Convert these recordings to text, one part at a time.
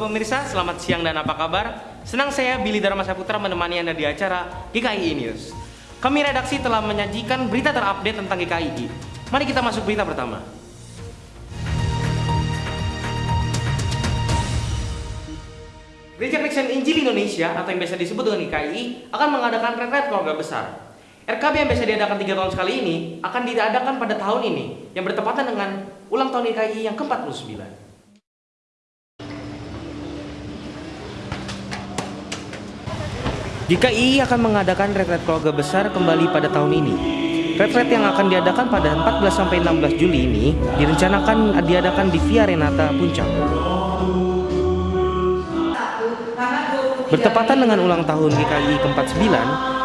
pemirsa, selamat siang dan apa kabar? Senang saya Billy Dharma Saputra menemani Anda di acara GKI News. Kami redaksi telah menyajikan berita terupdate tentang GKI. Mari kita masuk berita pertama. Gereja Kristen Injil Indonesia atau yang biasa disebut dengan GKI akan mengadakan retret keluarga besar. RKB yang biasa diadakan tiga tahun sekali ini akan diadakan pada tahun ini yang bertepatan dengan ulang tahun GKI yang ke-49. GKI akan mengadakan retret keluarga besar kembali pada tahun ini. Retret yang akan diadakan pada 14 sampai 16 Juli ini direncanakan diadakan di Via Renata Puncak. Bertepatan dengan ulang tahun GKI ke-49,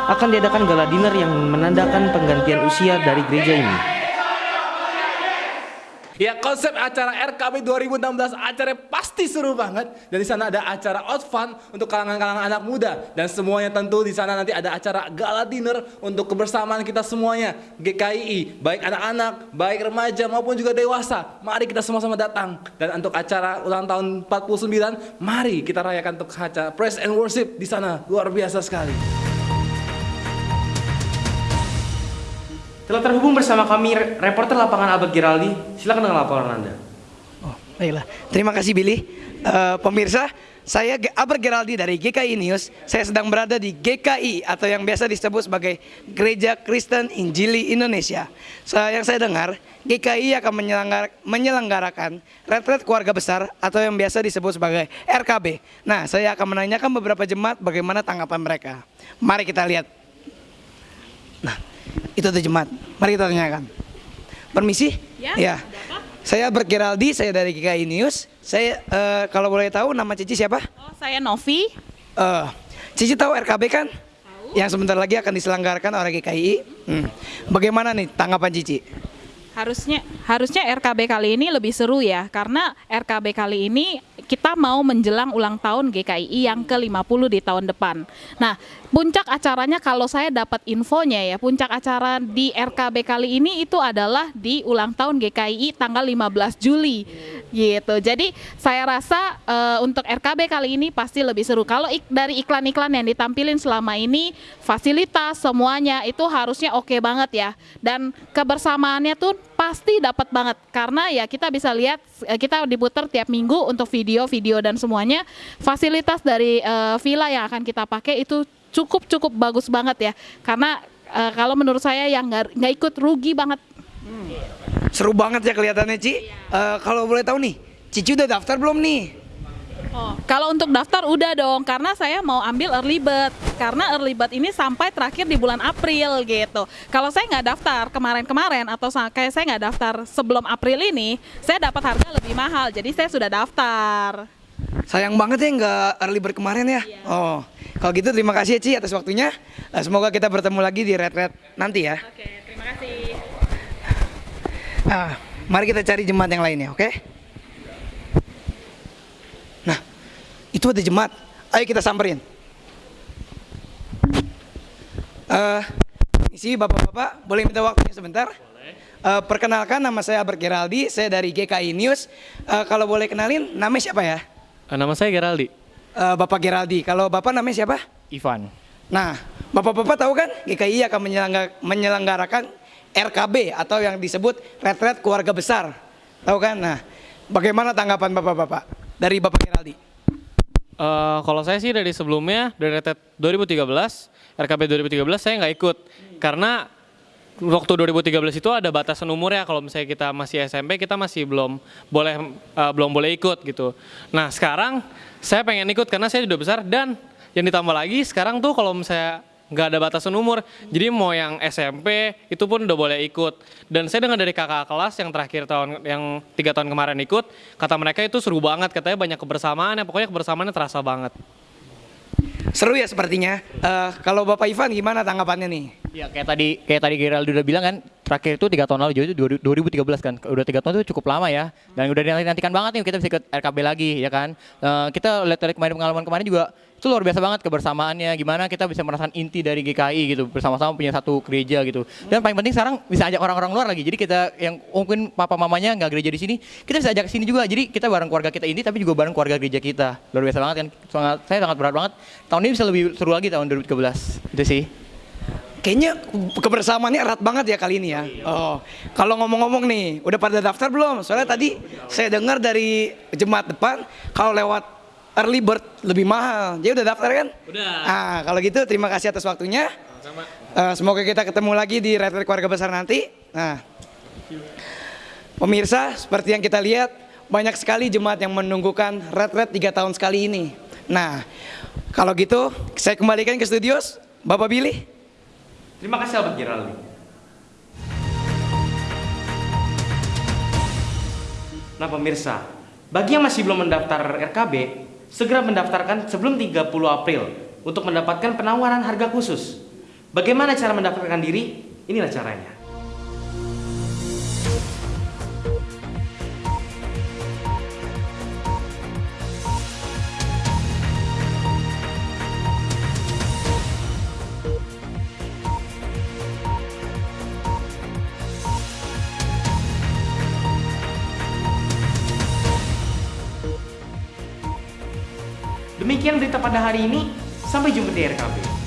akan diadakan gala dinner yang menandakan penggantian usia dari gereja ini. Ya konsep acara RKB 2016 acara pasti seru banget. Dan di sana ada acara out fun untuk kalangan-kalangan anak muda. Dan semuanya tentu di sana nanti ada acara gala dinner untuk kebersamaan kita semuanya. GKI baik anak-anak baik remaja maupun juga dewasa. Mari kita sama-sama datang. Dan untuk acara ulang tahun 49 mari kita rayakan untuk acara praise and worship di sana. Luar biasa sekali. Telah terhubung bersama kami reporter lapangan Abad Giraldi. Silakan dengan laporan Anda. Oh, baiklah. Terima kasih Billy. Uh, pemirsa, saya Aber Geraldi dari GKI News. Saya sedang berada di GKI atau yang biasa disebut sebagai Gereja Kristen Injili Indonesia. So, yang saya dengar, GKI akan menyelenggar menyelenggarakan retret keluarga besar atau yang biasa disebut sebagai RKB. Nah, saya akan menanyakan beberapa jemaat bagaimana tanggapan mereka. Mari kita lihat. Nah, itu tuh jemaat. Mari kita tanyakan. Permisi? Ya. ya. Saya Bergeraldi, saya dari GKI News. Saya uh, kalau boleh tahu nama Cici siapa? Oh, saya Novi. Uh, Cici tahu RKB kan? Tahu. Yang sebentar lagi akan diselenggarakan oleh GKI. Hmm. Bagaimana nih tanggapan Cici? Harusnya harusnya RKB kali ini lebih seru ya karena RKB kali ini kita mau menjelang ulang tahun GKI yang ke-50 di tahun depan. Nah, puncak acaranya kalau saya dapat infonya ya, puncak acara di RKB kali ini itu adalah di ulang tahun GKI tanggal 15 Juli. Gitu. Jadi, saya rasa uh, untuk RKB kali ini pasti lebih seru. Kalau ik dari iklan-iklan yang ditampilin selama ini, fasilitas semuanya itu harusnya oke okay banget ya. Dan kebersamaannya tuh pasti dapat banget. Karena ya kita bisa lihat kita diputar tiap minggu untuk video-video dan semuanya. Fasilitas dari uh, villa yang akan kita pakai itu cukup cukup bagus banget ya. Karena uh, kalau menurut saya yang nggak ikut rugi banget. Hmm. seru banget ya kelihatannya Ci. Iya. uh, kalau boleh tahu nih Cici udah daftar belum nih Oh, kalau untuk daftar udah dong, karena saya mau ambil early bird. Karena early bird ini sampai terakhir di bulan April gitu. Kalau saya nggak daftar kemarin-kemarin atau kayak saya nggak daftar sebelum April ini, saya dapat harga lebih mahal. Jadi saya sudah daftar. Sayang banget ya nggak early bird kemarin ya. Iya. Oh, kalau gitu terima kasih ya Ci atas waktunya. Eh, semoga kita bertemu lagi di Red Red nanti ya. Oke, terima kasih. Ah, mari kita cari jemaat yang lainnya, oke? Okay? Itu ada jemaat. Ayo kita samperin. Uh, isi bapak-bapak, boleh minta waktunya sebentar? Uh, perkenalkan nama saya Albert Geraldi, saya dari GKI News. Uh, kalau boleh kenalin, nama siapa ya? Uh, nama saya Geraldi. Uh, bapak Geraldi. Kalau bapak namanya siapa? Ivan. Nah, bapak-bapak tahu kan GKI akan menyelenggarakan RKB atau yang disebut retret keluarga besar. Tahu kan? Nah, bagaimana tanggapan bapak-bapak dari bapak Geraldi? Uh, kalau saya sih dari sebelumnya dari RT 2013 RKB 2013 saya nggak ikut. Karena waktu 2013 itu ada batasan umur ya kalau misalnya kita masih SMP kita masih belum boleh uh, belum boleh ikut gitu. Nah sekarang saya pengen ikut karena saya sudah besar. Dan yang ditambah lagi sekarang tuh kalau misalnya nggak ada batasan umur. Jadi mau yang SMP itu pun udah boleh ikut. Dan saya dengar dari kakak kelas yang terakhir tahun yang tiga tahun kemarin ikut, kata mereka itu seru banget, katanya banyak kebersamaan, ya pokoknya kebersamaannya terasa banget. Seru ya sepertinya. Uh, kalau Bapak Ivan gimana tanggapannya nih? Ya kayak tadi kayak tadi Gerald udah bilang kan, terakhir itu tiga tahun lalu jadi itu 2013 kan. Udah tiga tahun itu cukup lama ya. Dan udah dinantikan banget nih kita bisa ikut RKB lagi ya kan? Eh, kita lihat dari kemarin pengalaman kemarin juga itu luar biasa banget kebersamaannya. Gimana kita bisa merasakan inti dari GKI gitu bersama-sama punya satu gereja gitu. Dan paling penting sekarang bisa ajak orang-orang luar lagi. Jadi kita yang mungkin papa mamanya nggak gereja di sini kita bisa ajak ke sini juga. Jadi kita bareng keluarga kita ini tapi juga bareng keluarga gereja kita. Luar biasa banget kan? Sangat saya sangat berat banget tahun ini bisa lebih seru lagi tahun 2013 itu sih Kayaknya kebersamaannya erat banget ya kali ini ya. Oh, kalau ngomong-ngomong nih, udah pada daftar belum? Soalnya tadi saya dengar dari jemaat depan kalau lewat early bird lebih mahal. Jadi udah daftar kan? Udah. Ah, kalau gitu terima kasih atas waktunya. Eh, semoga kita ketemu lagi di Red Red Keluarga Besar nanti. Nah, pemirsa, seperti yang kita lihat, banyak sekali jemaat yang menunggukan Red Red 3 tahun sekali ini. Nah, kalau gitu saya kembalikan ke studio, Bapak Billy. Terima kasih Albert Geraldi. Nah pemirsa, bagi yang masih belum mendaftar RKB, segera mendaftarkan sebelum 30 April untuk mendapatkan penawaran harga khusus. Bagaimana cara mendaftarkan diri? Inilah caranya. Demikian berita pada hari ini. Sampai jumpa di RKB.